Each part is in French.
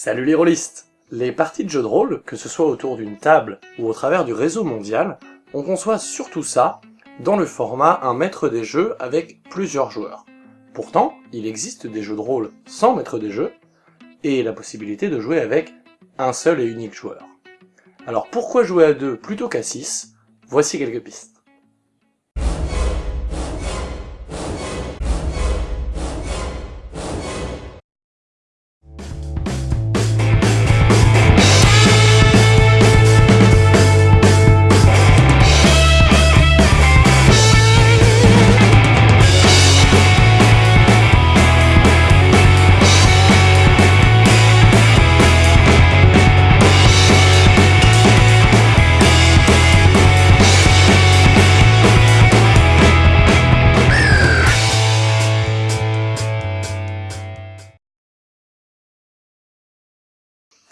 Salut les rôlistes Les parties de jeux de rôle, que ce soit autour d'une table ou au travers du réseau mondial, on conçoit surtout ça dans le format un maître des jeux avec plusieurs joueurs. Pourtant, il existe des jeux de rôle sans maître des jeux, et la possibilité de jouer avec un seul et unique joueur. Alors pourquoi jouer à deux plutôt qu'à 6 Voici quelques pistes.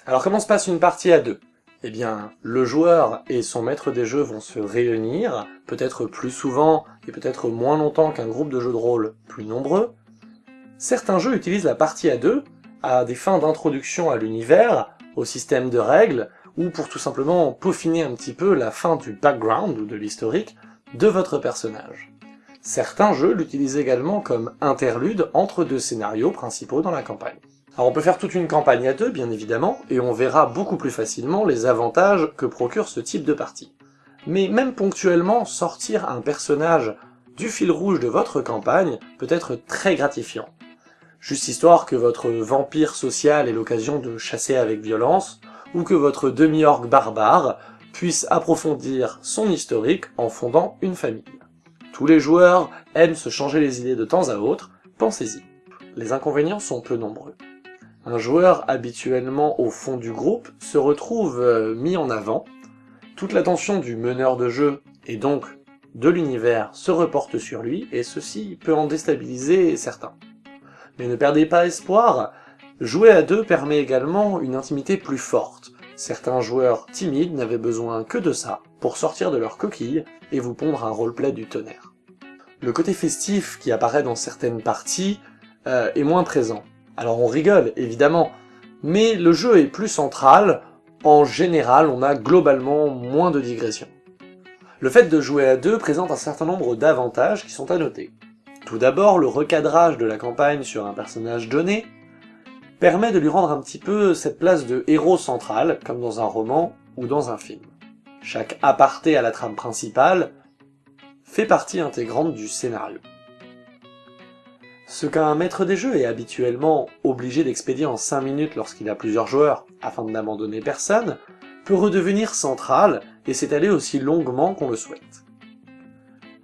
Alors comment se passe une partie à deux? Eh bien, le joueur et son maître des jeux vont se réunir, peut-être plus souvent et peut-être moins longtemps qu'un groupe de jeux de rôle plus nombreux. Certains jeux utilisent la partie à deux à des fins d'introduction à l'univers, au système de règles, ou pour tout simplement peaufiner un petit peu la fin du background ou de l'historique de votre personnage. Certains jeux l'utilisent également comme interlude entre deux scénarios principaux dans la campagne. Alors on peut faire toute une campagne à deux, bien évidemment, et on verra beaucoup plus facilement les avantages que procure ce type de partie. Mais même ponctuellement, sortir un personnage du fil rouge de votre campagne peut être très gratifiant. Juste histoire que votre vampire social ait l'occasion de chasser avec violence, ou que votre demi-orgue barbare puisse approfondir son historique en fondant une famille. Tous les joueurs aiment se changer les idées de temps à autre, pensez-y. Les inconvénients sont peu nombreux. Un joueur habituellement au fond du groupe se retrouve euh, mis en avant, toute l'attention du meneur de jeu, et donc de l'univers, se reporte sur lui, et ceci peut en déstabiliser certains. Mais ne perdez pas espoir, jouer à deux permet également une intimité plus forte. Certains joueurs timides n'avaient besoin que de ça pour sortir de leur coquille et vous pondre un roleplay du tonnerre. Le côté festif qui apparaît dans certaines parties euh, est moins présent. Alors on rigole, évidemment, mais le jeu est plus central, en général on a globalement moins de digressions. Le fait de jouer à deux présente un certain nombre d'avantages qui sont à noter. Tout d'abord, le recadrage de la campagne sur un personnage donné permet de lui rendre un petit peu cette place de héros central, comme dans un roman ou dans un film. Chaque aparté à la trame principale fait partie intégrante du scénario. Ce qu'un maître des jeux est habituellement obligé d'expédier en 5 minutes lorsqu'il a plusieurs joueurs, afin de n'abandonner personne, peut redevenir central et s'étaler aussi longuement qu'on le souhaite.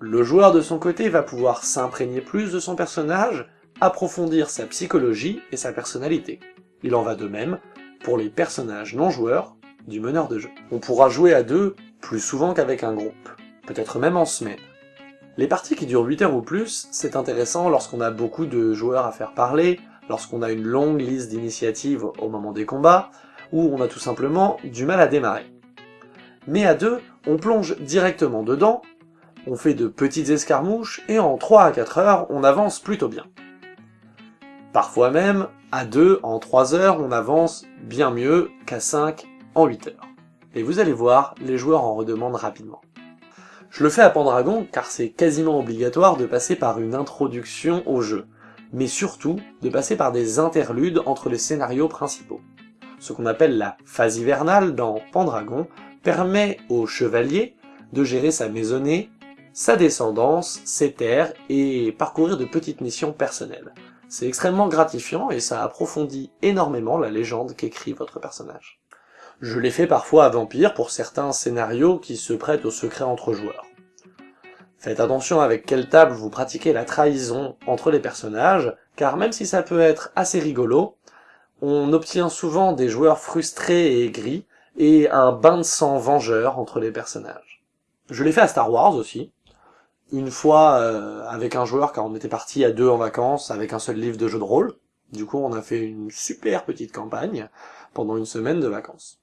Le joueur de son côté va pouvoir s'imprégner plus de son personnage, approfondir sa psychologie et sa personnalité. Il en va de même pour les personnages non-joueurs du meneur de jeu. On pourra jouer à deux plus souvent qu'avec un groupe, peut-être même en semaine. Les parties qui durent 8 heures ou plus, c'est intéressant lorsqu'on a beaucoup de joueurs à faire parler, lorsqu'on a une longue liste d'initiatives au moment des combats, ou on a tout simplement du mal à démarrer. Mais à deux, on plonge directement dedans, on fait de petites escarmouches, et en 3 à 4 heures, on avance plutôt bien. Parfois même, à deux, en 3 heures, on avance bien mieux qu'à 5 en 8 heures. Et vous allez voir, les joueurs en redemandent rapidement. Je le fais à Pendragon car c'est quasiment obligatoire de passer par une introduction au jeu, mais surtout de passer par des interludes entre les scénarios principaux. Ce qu'on appelle la phase hivernale dans Pendragon permet au chevalier de gérer sa maisonnée, sa descendance, ses terres et parcourir de petites missions personnelles. C'est extrêmement gratifiant et ça approfondit énormément la légende qu'écrit votre personnage. Je l'ai fait parfois à Vampire pour certains scénarios qui se prêtent au secret entre joueurs. Faites attention avec quelle table vous pratiquez la trahison entre les personnages, car même si ça peut être assez rigolo, on obtient souvent des joueurs frustrés et aigris, et un bain de sang vengeur entre les personnages. Je l'ai fait à Star Wars aussi, une fois euh, avec un joueur car on était parti à deux en vacances avec un seul livre de jeu de rôle, du coup on a fait une super petite campagne pendant une semaine de vacances.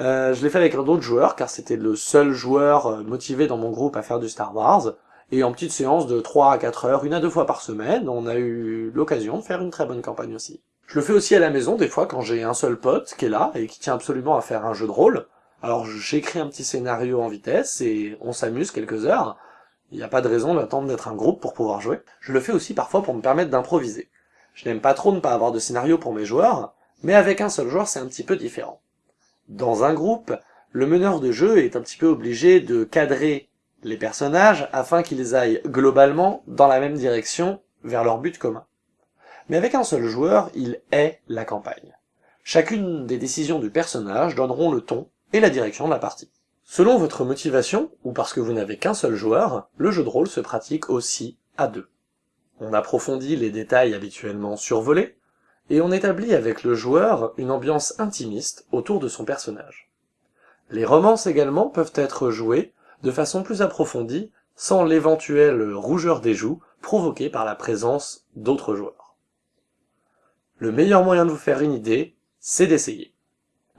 Euh, je l'ai fait avec un autre joueur, car c'était le seul joueur euh, motivé dans mon groupe à faire du Star Wars, et en petite séance de 3 à 4 heures, une à deux fois par semaine, on a eu l'occasion de faire une très bonne campagne aussi. Je le fais aussi à la maison, des fois, quand j'ai un seul pote qui est là et qui tient absolument à faire un jeu de rôle. Alors j'écris un petit scénario en vitesse et on s'amuse quelques heures. Il n'y a pas de raison d'attendre d'être un groupe pour pouvoir jouer. Je le fais aussi parfois pour me permettre d'improviser. Je n'aime pas trop ne pas avoir de scénario pour mes joueurs, mais avec un seul joueur c'est un petit peu différent. Dans un groupe, le meneur de jeu est un petit peu obligé de cadrer les personnages afin qu'ils aillent globalement dans la même direction vers leur but commun. Mais avec un seul joueur, il est la campagne. Chacune des décisions du personnage donneront le ton et la direction de la partie. Selon votre motivation, ou parce que vous n'avez qu'un seul joueur, le jeu de rôle se pratique aussi à deux. On approfondit les détails habituellement survolés, et on établit avec le joueur une ambiance intimiste autour de son personnage. Les romances également peuvent être jouées de façon plus approfondie, sans l'éventuelle rougeur des joues provoquée par la présence d'autres joueurs. Le meilleur moyen de vous faire une idée, c'est d'essayer.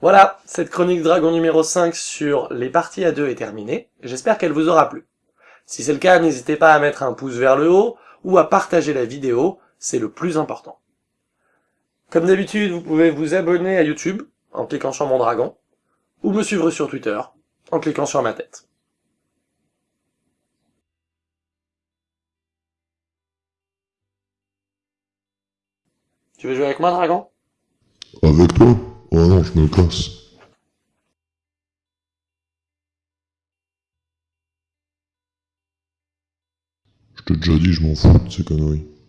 Voilà, cette chronique dragon numéro 5 sur les parties à deux est terminée, j'espère qu'elle vous aura plu. Si c'est le cas, n'hésitez pas à mettre un pouce vers le haut, ou à partager la vidéo, c'est le plus important. Comme d'habitude, vous pouvez vous abonner à YouTube, en cliquant sur mon dragon, ou me suivre sur Twitter, en cliquant sur ma tête. Tu veux jouer avec moi, dragon? Avec toi? Oh non, je me casse. Je t'ai déjà dit, je m'en fous de ces conneries.